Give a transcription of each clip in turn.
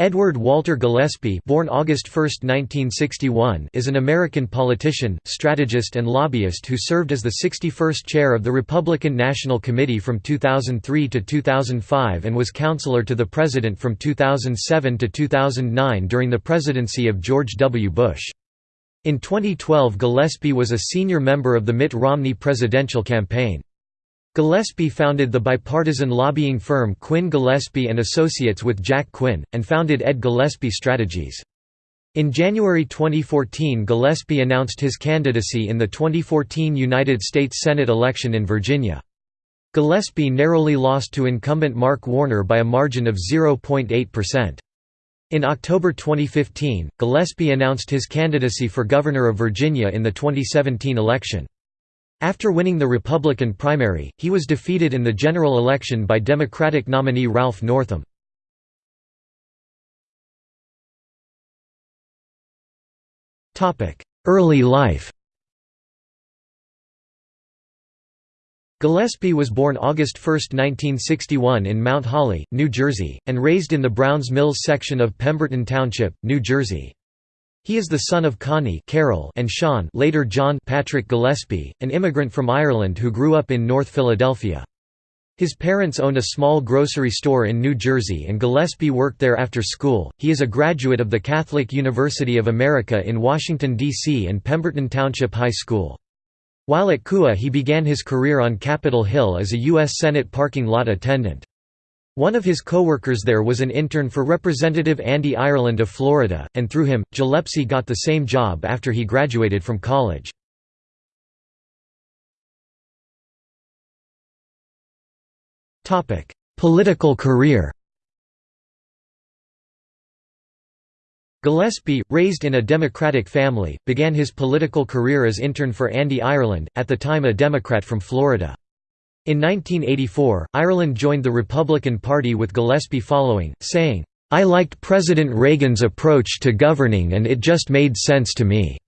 Edward Walter Gillespie born August 1, 1961, is an American politician, strategist and lobbyist who served as the 61st chair of the Republican National Committee from 2003 to 2005 and was counselor to the president from 2007 to 2009 during the presidency of George W. Bush. In 2012 Gillespie was a senior member of the Mitt Romney presidential campaign. Gillespie founded the bipartisan lobbying firm Quinn Gillespie and Associates with Jack Quinn, and founded Ed Gillespie Strategies. In January 2014 Gillespie announced his candidacy in the 2014 United States Senate election in Virginia. Gillespie narrowly lost to incumbent Mark Warner by a margin of 0.8%. In October 2015, Gillespie announced his candidacy for governor of Virginia in the 2017 election. After winning the Republican primary, he was defeated in the general election by Democratic nominee Ralph Northam. Early life Gillespie was born August 1, 1961 in Mount Holly, New Jersey, and raised in the Browns Mills section of Pemberton Township, New Jersey. He is the son of Connie Carol and Sean later John Patrick Gillespie, an immigrant from Ireland who grew up in North Philadelphia. His parents owned a small grocery store in New Jersey and Gillespie worked there after school. He is a graduate of the Catholic University of America in Washington, D.C. and Pemberton Township High School. While at CUA he began his career on Capitol Hill as a U.S. Senate parking lot attendant. One of his co-workers there was an intern for Representative Andy Ireland of Florida, and through him, Gillespie got the same job after he graduated from college. Political career Gillespie, raised in a Democratic family, began his political career as intern for Andy Ireland, at the time a Democrat from Florida. In 1984, Ireland joined the Republican Party with Gillespie following, saying, "'I liked President Reagan's approach to governing and it just made sense to me.'"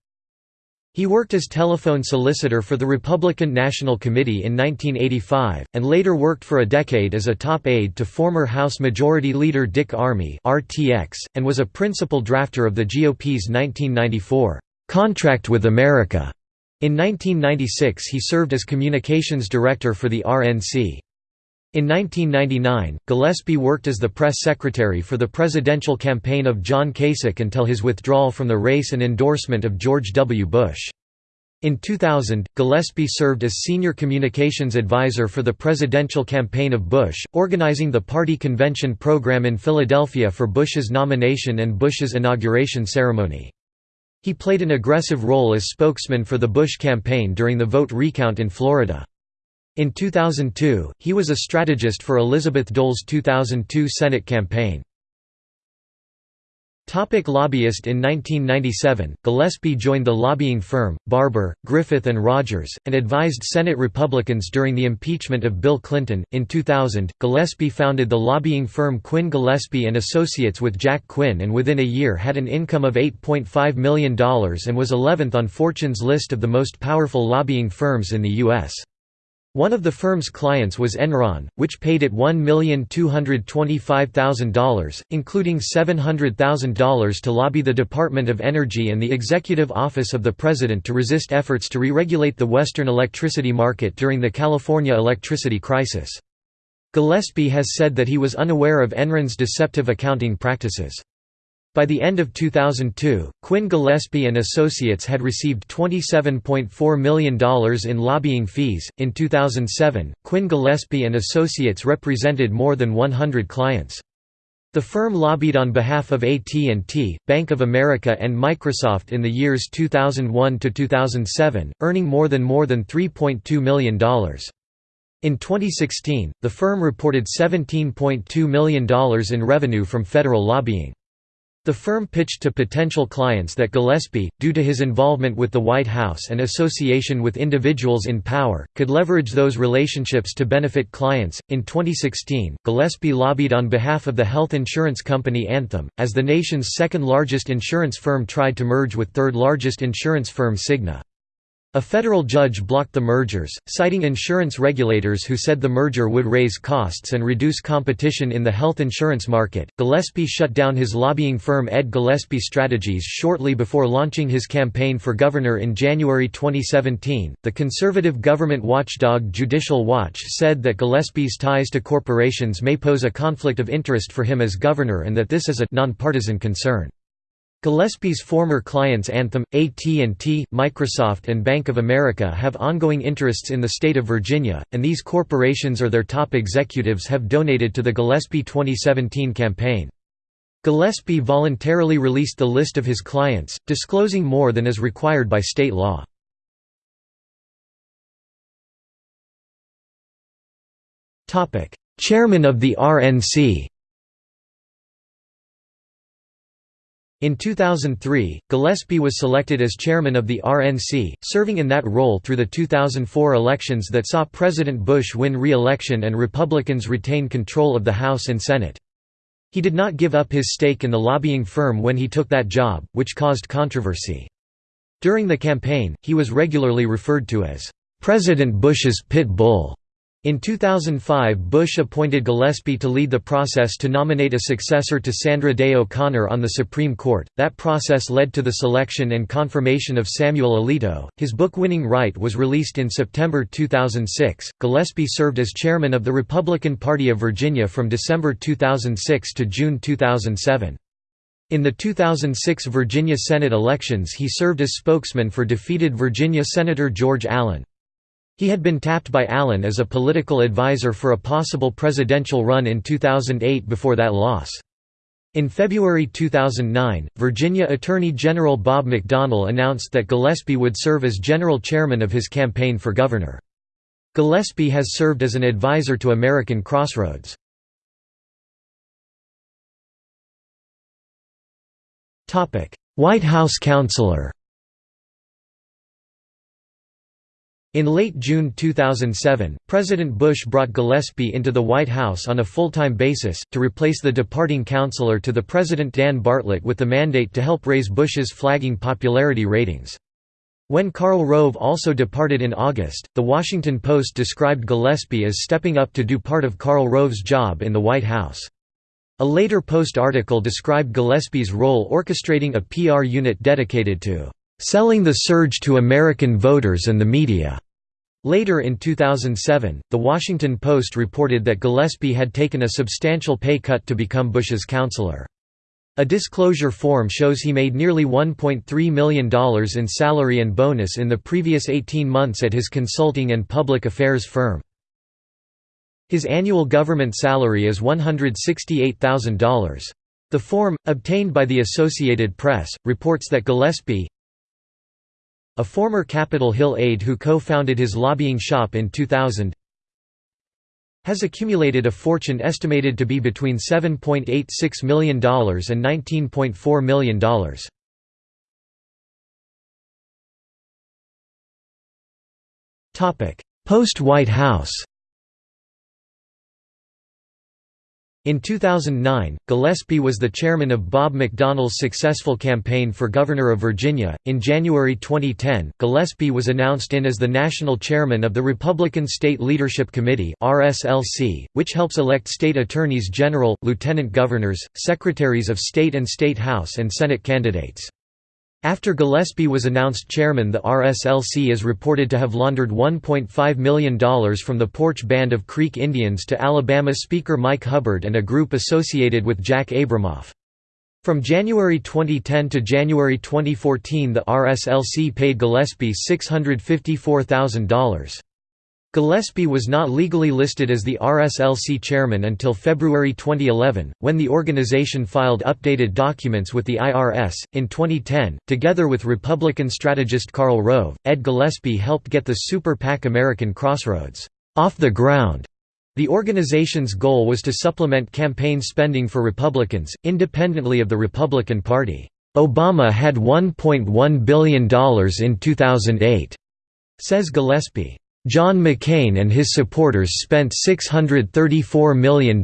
He worked as telephone solicitor for the Republican National Committee in 1985, and later worked for a decade as a top aide to former House Majority Leader Dick Armey and was a principal drafter of the GOP's 1994, "'Contract with America' In 1996 he served as communications director for the RNC. In 1999, Gillespie worked as the press secretary for the presidential campaign of John Kasich until his withdrawal from the race and endorsement of George W. Bush. In 2000, Gillespie served as senior communications advisor for the presidential campaign of Bush, organizing the party convention program in Philadelphia for Bush's nomination and Bush's inauguration ceremony. He played an aggressive role as spokesman for the Bush campaign during the vote recount in Florida. In 2002, he was a strategist for Elizabeth Dole's 2002 Senate campaign. Topic lobbyist In 1997, Gillespie joined the lobbying firm, Barbour, Griffith and Rogers, and advised Senate Republicans during the impeachment of Bill Clinton. In 2000, Gillespie founded the lobbying firm Quinn Gillespie and Associates with Jack Quinn and within a year had an income of $8.5 million and was 11th on Fortune's list of the most powerful lobbying firms in the U.S. One of the firm's clients was Enron, which paid it $1,225,000, including $700,000 to lobby the Department of Energy and the Executive Office of the President to resist efforts to re-regulate the Western electricity market during the California electricity crisis. Gillespie has said that he was unaware of Enron's deceptive accounting practices. By the end of 2002, Quinn Gillespie and Associates had received $27.4 million in lobbying fees. In 2007, Quinn Gillespie and Associates represented more than 100 clients. The firm lobbied on behalf of AT&T, Bank of America and Microsoft in the years 2001 to 2007, earning more than more than $3.2 million. In 2016, the firm reported $17.2 million in revenue from federal lobbying. The firm pitched to potential clients that Gillespie, due to his involvement with the White House and association with individuals in power, could leverage those relationships to benefit clients. In 2016, Gillespie lobbied on behalf of the health insurance company Anthem, as the nation's second largest insurance firm tried to merge with third largest insurance firm Cigna. A federal judge blocked the mergers, citing insurance regulators who said the merger would raise costs and reduce competition in the health insurance market. Gillespie shut down his lobbying firm Ed Gillespie Strategies shortly before launching his campaign for governor in January 2017. The conservative government watchdog Judicial Watch said that Gillespie's ties to corporations may pose a conflict of interest for him as governor and that this is a nonpartisan concern. Gillespie's former clients Anthem, AT&T, Microsoft and Bank of America have ongoing interests in the state of Virginia, and these corporations or their top executives have donated to the Gillespie 2017 campaign. Gillespie voluntarily released the list of his clients, disclosing more than is required by state law. Chairman of the RNC In 2003, Gillespie was selected as chairman of the RNC, serving in that role through the 2004 elections that saw President Bush win re-election and Republicans retain control of the House and Senate. He did not give up his stake in the lobbying firm when he took that job, which caused controversy. During the campaign, he was regularly referred to as, "...President Bush's pit bull." In 2005 Bush appointed Gillespie to lead the process to nominate a successor to Sandra Day O'Connor on the Supreme Court. That process led to the selection and confirmation of Samuel Alito. His book Winning Right was released in September 2006. Gillespie served as chairman of the Republican Party of Virginia from December 2006 to June 2007. In the 2006 Virginia Senate elections he served as spokesman for defeated Virginia Senator George Allen. He had been tapped by Allen as a political advisor for a possible presidential run in 2008 before that loss. In February 2009, Virginia Attorney General Bob McDonnell announced that Gillespie would serve as general chairman of his campaign for governor. Gillespie has served as an advisor to American Crossroads. White House counselor In late June 2007, President Bush brought Gillespie into the White House on a full-time basis, to replace the departing counselor to the President Dan Bartlett with the mandate to help raise Bush's flagging popularity ratings. When Karl Rove also departed in August, The Washington Post described Gillespie as stepping up to do part of Karl Rove's job in the White House. A later Post article described Gillespie's role orchestrating a PR unit dedicated to selling the surge to American voters and the media. Later in 2007, The Washington Post reported that Gillespie had taken a substantial pay cut to become Bush's counselor. A disclosure form shows he made nearly $1.3 million in salary and bonus in the previous 18 months at his consulting and public affairs firm. His annual government salary is $168,000. The form, obtained by the Associated Press, reports that Gillespie, a former Capitol Hill aide who co-founded his lobbying shop in 2000 has accumulated a fortune estimated to be between $7.86 million and $19.4 million. Post-White House In 2009, Gillespie was the chairman of Bob McDonnell's successful campaign for governor of Virginia. In January 2010, Gillespie was announced in as the national chairman of the Republican State Leadership Committee (RSLC), which helps elect state attorneys general, lieutenant governors, secretaries of state and state house and senate candidates. After Gillespie was announced chairman the RSLC is reported to have laundered $1.5 million from the Poarch Band of Creek Indians to Alabama Speaker Mike Hubbard and a group associated with Jack Abramoff. From January 2010 to January 2014 the RSLC paid Gillespie $654,000. Gillespie was not legally listed as the RSLC chairman until February 2011, when the organization filed updated documents with the IRS. In 2010, together with Republican strategist Karl Rove, Ed Gillespie helped get the super PAC American Crossroads off the ground. The organization's goal was to supplement campaign spending for Republicans, independently of the Republican Party. Obama had $1.1 billion in 2008, says Gillespie. John McCain and his supporters spent $634 million.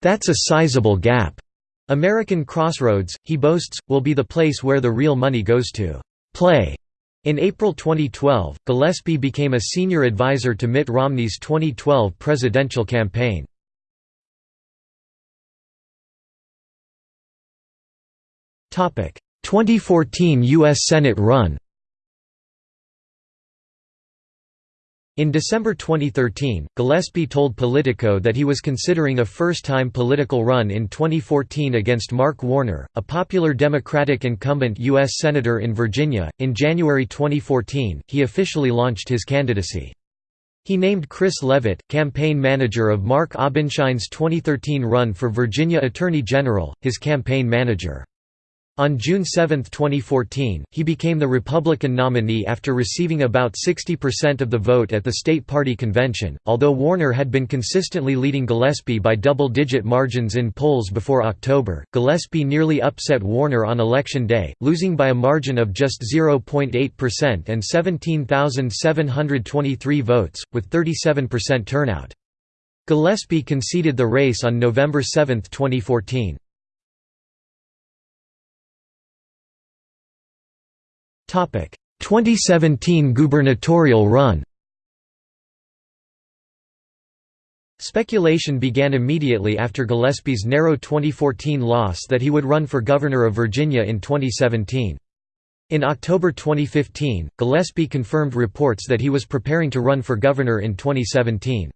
That's a sizable gap. American Crossroads, he boasts, will be the place where the real money goes to play In April 2012, Gillespie became a senior advisor to Mitt Romney's 2012 presidential campaign. Topic: 2014 U.S. Senate run In December 2013, Gillespie told Politico that he was considering a first-time political run in 2014 against Mark Warner, a popular Democratic incumbent U.S. Senator in Virginia. In January 2014, he officially launched his candidacy. He named Chris Leavitt, campaign manager of Mark Obenshain's 2013 run for Virginia Attorney General, his campaign manager. On June 7, 2014, he became the Republican nominee after receiving about 60% of the vote at the state party convention. Although Warner had been consistently leading Gillespie by double digit margins in polls before October, Gillespie nearly upset Warner on Election Day, losing by a margin of just 0.8% and 17,723 votes, with 37% turnout. Gillespie conceded the race on November 7, 2014. 2017 gubernatorial run Speculation began immediately after Gillespie's narrow 2014 loss that he would run for governor of Virginia in 2017. In October 2015, Gillespie confirmed reports that he was preparing to run for governor in 2017.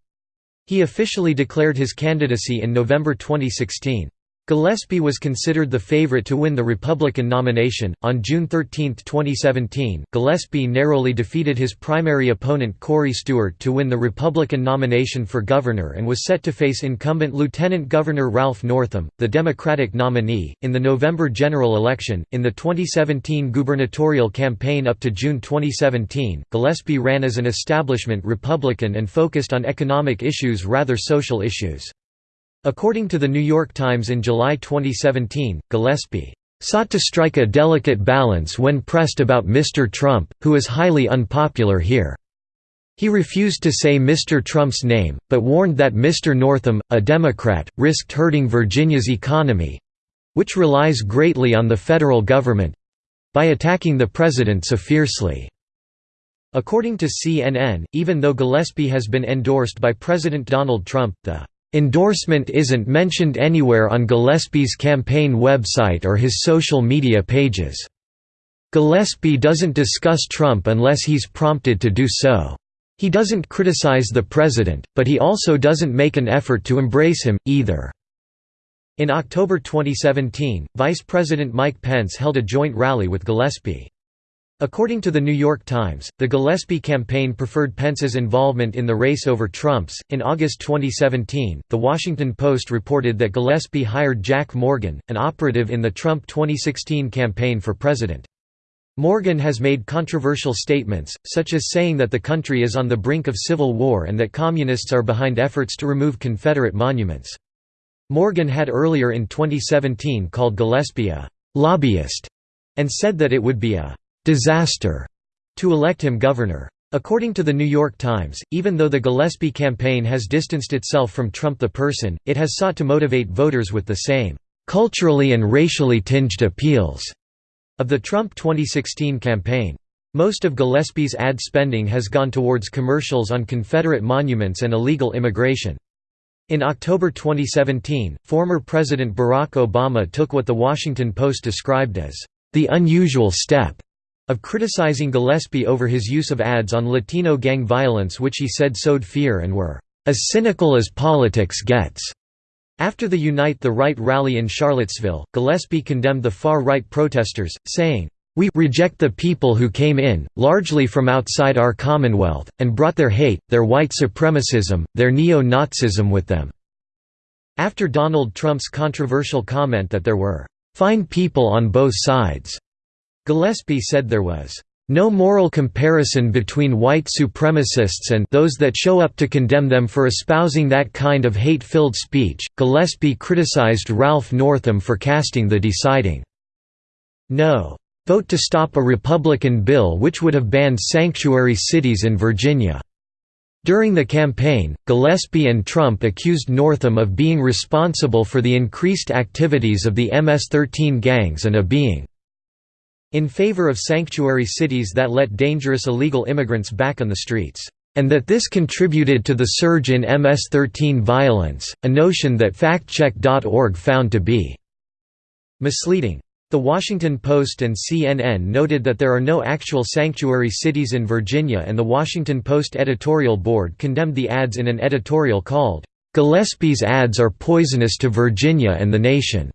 He officially declared his candidacy in November 2016. Gillespie was considered the favorite to win the Republican nomination. On June 13, 2017, Gillespie narrowly defeated his primary opponent Corey Stewart to win the Republican nomination for governor and was set to face incumbent Lieutenant Governor Ralph Northam, the Democratic nominee, in the November general election. In the 2017 gubernatorial campaign up to June 2017, Gillespie ran as an establishment Republican and focused on economic issues rather social issues. According to The New York Times in July 2017, Gillespie sought to strike a delicate balance when pressed about Mr. Trump, who is highly unpopular here. He refused to say Mr. Trump's name, but warned that Mr. Northam, a Democrat, risked hurting Virginia's economy—which relies greatly on the federal government—by attacking the president so fiercely. According to CNN, even though Gillespie has been endorsed by President Donald Trump, the Endorsement isn't mentioned anywhere on Gillespie's campaign website or his social media pages. Gillespie doesn't discuss Trump unless he's prompted to do so. He doesn't criticize the president, but he also doesn't make an effort to embrace him, either. In October 2017, Vice President Mike Pence held a joint rally with Gillespie. According to The New York Times, the Gillespie campaign preferred Pence's involvement in the race over Trump's. In August 2017, The Washington Post reported that Gillespie hired Jack Morgan, an operative in the Trump 2016 campaign for president. Morgan has made controversial statements, such as saying that the country is on the brink of civil war and that communists are behind efforts to remove Confederate monuments. Morgan had earlier in 2017 called Gillespie a «lobbyist» and said that it would be a disaster to elect him governor. According to the New York Times, even though the Gillespie campaign has distanced itself from Trump the person, it has sought to motivate voters with the same culturally and racially tinged appeals of the Trump 2016 campaign. Most of Gillespie's ad spending has gone towards commercials on Confederate monuments and illegal immigration. In October 2017, former President Barack Obama took what The Washington Post described as the unusual step of criticizing Gillespie over his use of ads on Latino gang violence which he said sowed fear and were as cynical as politics gets. After the Unite the Right rally in Charlottesville, Gillespie condemned the far-right protesters, saying, "...we reject the people who came in, largely from outside our Commonwealth, and brought their hate, their white supremacism, their neo-Nazism with them." After Donald Trump's controversial comment that there were "...fine people on both sides," Gillespie said there was no moral comparison between white supremacists and those that show up to condemn them for espousing that kind of hate-filled speech. Gillespie criticized Ralph Northam for casting the deciding no vote to stop a Republican bill which would have banned sanctuary cities in Virginia. During the campaign, Gillespie and Trump accused Northam of being responsible for the increased activities of the MS-13 gangs and of being in favor of sanctuary cities that let dangerous illegal immigrants back on the streets, and that this contributed to the surge in MS-13 violence, a notion that factcheck.org found to be misleading. The Washington Post and CNN noted that there are no actual sanctuary cities in Virginia and the Washington Post editorial board condemned the ads in an editorial called, "'Gillespie's ads are poisonous to Virginia and the nation'".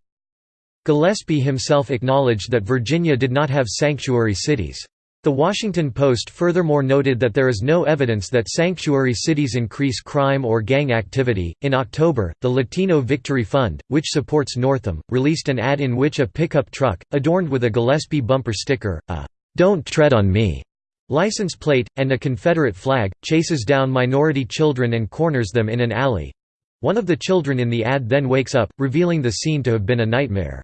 Gillespie himself acknowledged that Virginia did not have sanctuary cities. The Washington Post furthermore noted that there is no evidence that sanctuary cities increase crime or gang activity. In October, the Latino Victory Fund, which supports Northam, released an ad in which a pickup truck, adorned with a Gillespie bumper sticker, a Don't Tread on Me license plate, and a Confederate flag, chases down minority children and corners them in an alley. One of the children in the ad then wakes up, revealing the scene to have been a nightmare.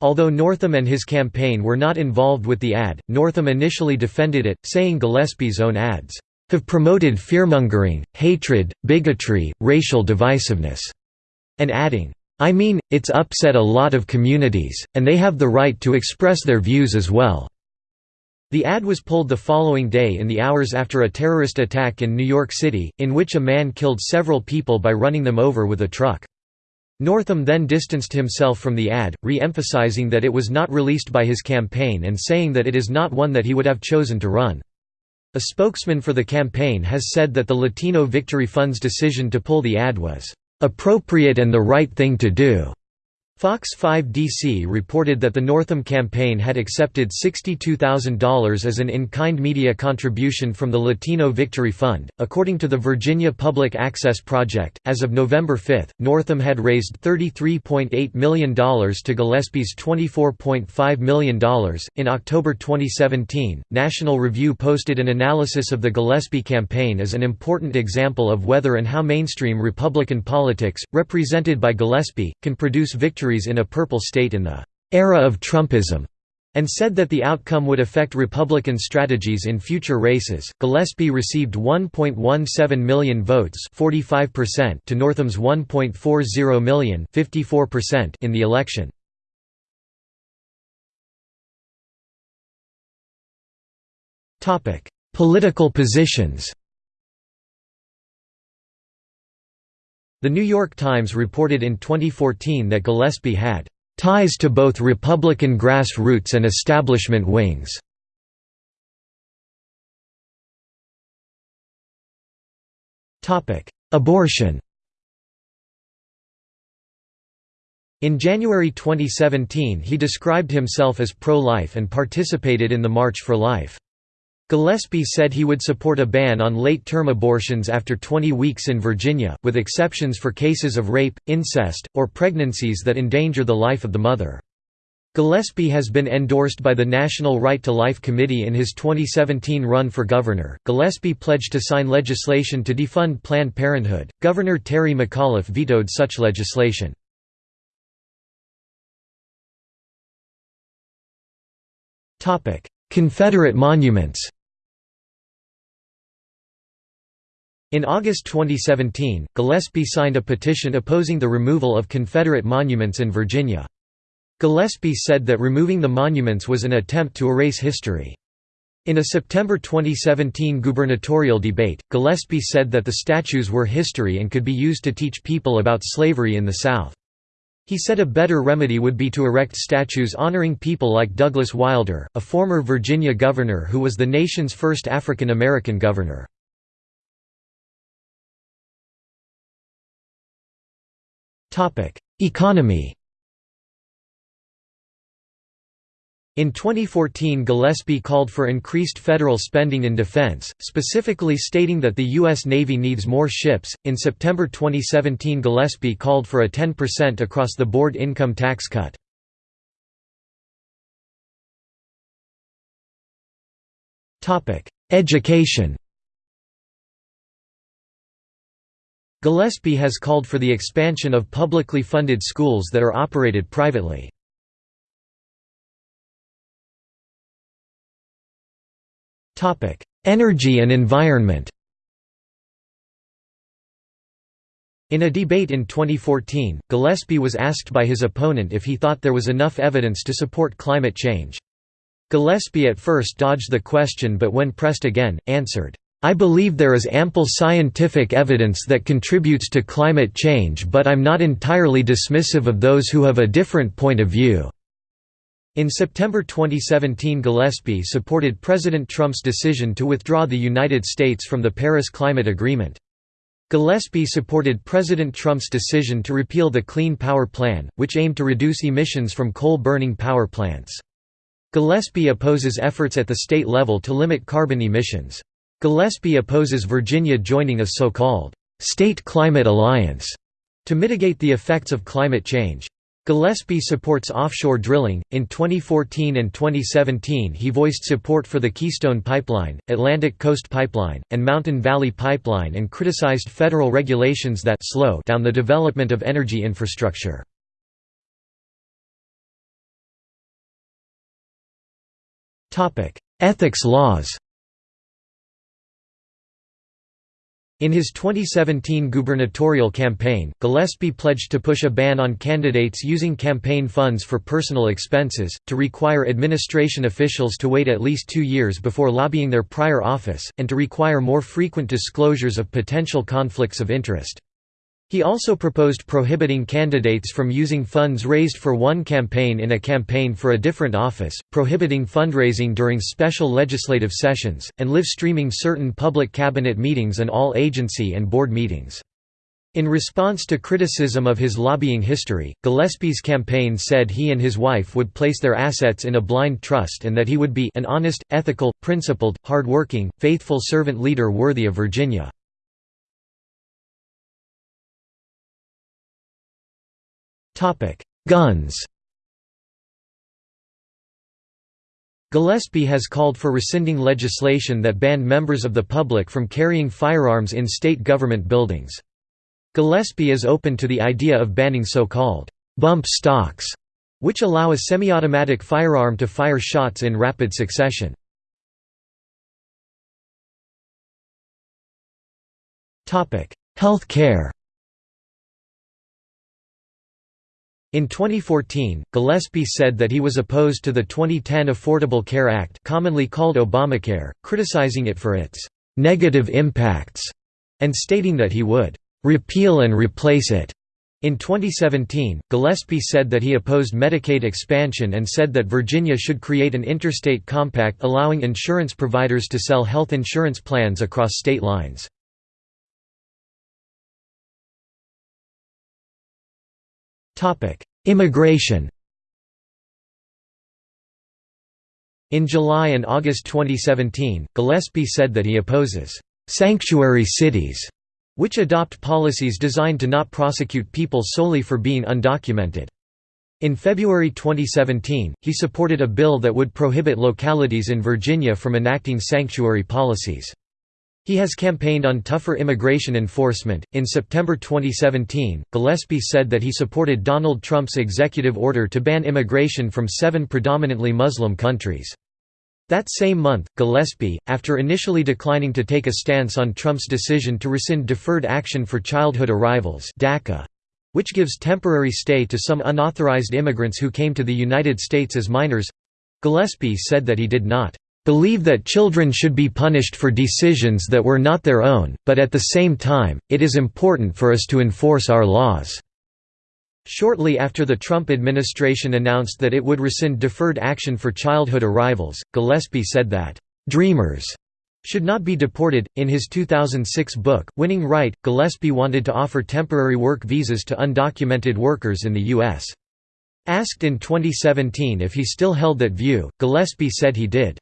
Although Northam and his campaign were not involved with the ad, Northam initially defended it, saying Gillespie's own ads have promoted fearmongering, hatred, bigotry, racial divisiveness, and adding, I mean, it's upset a lot of communities, and they have the right to express their views as well. The ad was pulled the following day in the hours after a terrorist attack in New York City, in which a man killed several people by running them over with a truck. Northam then distanced himself from the ad, re-emphasizing that it was not released by his campaign and saying that it is not one that he would have chosen to run. A spokesman for the campaign has said that the Latino Victory Fund's decision to pull the ad was, "...appropriate and the right thing to do." Fox 5 DC reported that the Northam campaign had accepted $62,000 as an in-kind media contribution from the Latino Victory Fund. According to the Virginia Public Access Project, as of November 5, Northam had raised $33.8 million to Gillespie's $24.5 million. In October 2017, National Review posted an analysis of the Gillespie campaign as an important example of whether and how mainstream Republican politics, represented by Gillespie, can produce victory victories in a purple state in the era of Trumpism and said that the outcome would affect Republican strategies in future races. Gillespie received 1.17 million votes, 45% to Northam's 1.40 million, 54% in the election. Topic: Political positions. The New York Times reported in 2014 that Gillespie had ties to both Republican grassroots and establishment wings. Abortion In January 2017 he described himself as pro-life and participated in the March for Life. Gillespie said he would support a ban on late-term abortions after 20 weeks in Virginia, with exceptions for cases of rape, incest, or pregnancies that endanger the life of the mother. Gillespie has been endorsed by the National Right to Life Committee in his 2017 run for governor. Gillespie pledged to sign legislation to defund Planned Parenthood. Governor Terry McAuliffe vetoed such legislation. Confederate monuments In August 2017, Gillespie signed a petition opposing the removal of Confederate monuments in Virginia. Gillespie said that removing the monuments was an attempt to erase history. In a September 2017 gubernatorial debate, Gillespie said that the statues were history and could be used to teach people about slavery in the South. He said a better remedy would be to erect statues honoring people like Douglas Wilder, a former Virginia governor who was the nation's first African American governor. Economy In 2014 Gillespie called for increased federal spending in defense, specifically stating that the U.S. Navy needs more ships. In September 2017 Gillespie called for a 10% across-the-board income tax cut. Education Gillespie has called for the expansion of publicly funded schools that are operated privately. Energy and environment In a debate in 2014, Gillespie was asked by his opponent if he thought there was enough evidence to support climate change. Gillespie at first dodged the question but when pressed again, answered, "'I believe there is ample scientific evidence that contributes to climate change but I'm not entirely dismissive of those who have a different point of view." In September 2017 Gillespie supported President Trump's decision to withdraw the United States from the Paris Climate Agreement. Gillespie supported President Trump's decision to repeal the Clean Power Plan, which aimed to reduce emissions from coal-burning power plants. Gillespie opposes efforts at the state level to limit carbon emissions. Gillespie opposes Virginia joining a so-called «State Climate Alliance» to mitigate the effects of climate change. Gillespie supports offshore drilling. In 2014 and 2017, he voiced support for the Keystone Pipeline, Atlantic Coast Pipeline, and Mountain Valley Pipeline and criticized federal regulations that slow down the development of energy infrastructure. Ethics laws In his 2017 gubernatorial campaign, Gillespie pledged to push a ban on candidates using campaign funds for personal expenses, to require administration officials to wait at least two years before lobbying their prior office, and to require more frequent disclosures of potential conflicts of interest. He also proposed prohibiting candidates from using funds raised for one campaign in a campaign for a different office, prohibiting fundraising during special legislative sessions, and live streaming certain public cabinet meetings and all agency and board meetings. In response to criticism of his lobbying history, Gillespie's campaign said he and his wife would place their assets in a blind trust and that he would be an honest, ethical, principled, hard-working, faithful servant leader worthy of Virginia. Guns Gillespie has called for rescinding legislation that banned members of the public from carrying firearms in state government buildings. Gillespie is open to the idea of banning so-called bump stocks, which allow a semi-automatic firearm to fire shots in rapid succession. Health care In 2014, Gillespie said that he was opposed to the 2010 Affordable Care Act commonly called Obamacare, criticizing it for its «negative impacts» and stating that he would «repeal and replace it». In 2017, Gillespie said that he opposed Medicaid expansion and said that Virginia should create an interstate compact allowing insurance providers to sell health insurance plans across state lines. Immigration In July and August 2017, Gillespie said that he opposes «sanctuary cities», which adopt policies designed to not prosecute people solely for being undocumented. In February 2017, he supported a bill that would prohibit localities in Virginia from enacting sanctuary policies. He has campaigned on tougher immigration enforcement. In September 2017, Gillespie said that he supported Donald Trump's executive order to ban immigration from seven predominantly Muslim countries. That same month, Gillespie, after initially declining to take a stance on Trump's decision to rescind Deferred Action for Childhood Arrivals (DACA), which gives temporary stay to some unauthorized immigrants who came to the United States as minors, Gillespie said that he did not believe that children should be punished for decisions that were not their own, but at the same time, it is important for us to enforce our laws." Shortly after the Trump administration announced that it would rescind deferred action for childhood arrivals, Gillespie said that, "...dreamers," should not be deported. In his 2006 book, Winning Right, Gillespie wanted to offer temporary work visas to undocumented workers in the U.S. Asked in 2017 if he still held that view, Gillespie said he did.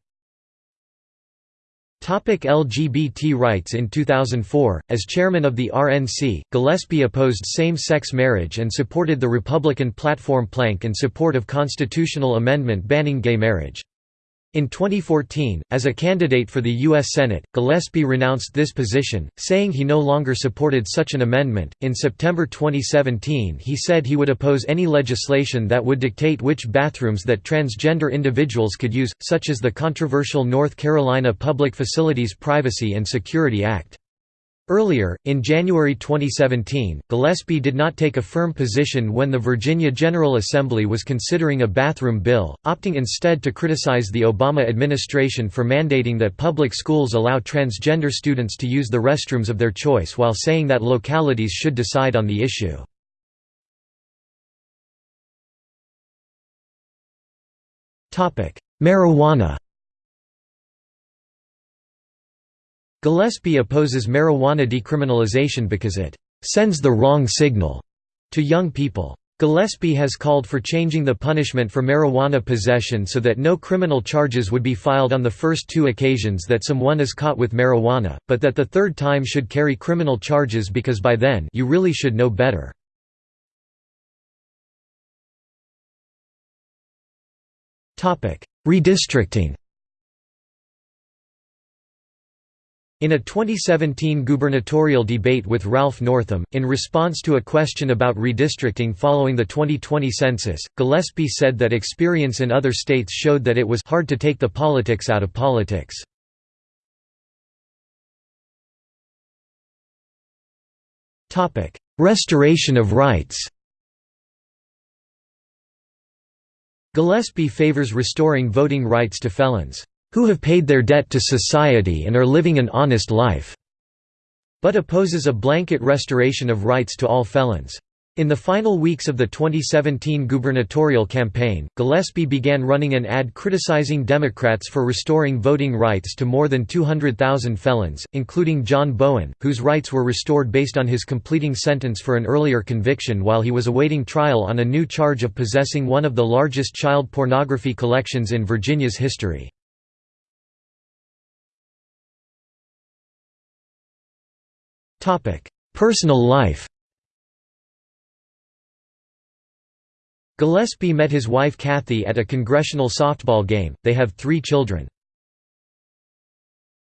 LGBT rights In 2004, as chairman of the RNC, Gillespie opposed same-sex marriage and supported the Republican platform plank in support of constitutional amendment banning gay marriage. In 2014, as a candidate for the U.S. Senate, Gillespie renounced this position, saying he no longer supported such an amendment. In September 2017, he said he would oppose any legislation that would dictate which bathrooms that transgender individuals could use, such as the controversial North Carolina Public Facilities Privacy and Security Act. Earlier, in January 2017, Gillespie did not take a firm position when the Virginia General Assembly was considering a bathroom bill, opting instead to criticize the Obama administration for mandating that public schools allow transgender students to use the restrooms of their choice while saying that localities should decide on the issue. Marijuana Gillespie opposes marijuana decriminalization because it «sends the wrong signal» to young people. Gillespie has called for changing the punishment for marijuana possession so that no criminal charges would be filed on the first two occasions that someone is caught with marijuana, but that the third time should carry criminal charges because by then you really should know better. Redistricting In a 2017 gubernatorial debate with Ralph Northam, in response to a question about redistricting following the 2020 census, Gillespie said that experience in other states showed that it was hard to take the politics out of politics. Restoration of rights Gillespie favors restoring voting rights to felons who have paid their debt to society and are living an honest life", but opposes a blanket restoration of rights to all felons. In the final weeks of the 2017 gubernatorial campaign, Gillespie began running an ad criticizing Democrats for restoring voting rights to more than 200,000 felons, including John Bowen, whose rights were restored based on his completing sentence for an earlier conviction while he was awaiting trial on a new charge of possessing one of the largest child pornography collections in Virginia's history. Personal life Gillespie met his wife Kathy at a congressional softball game, they have three children.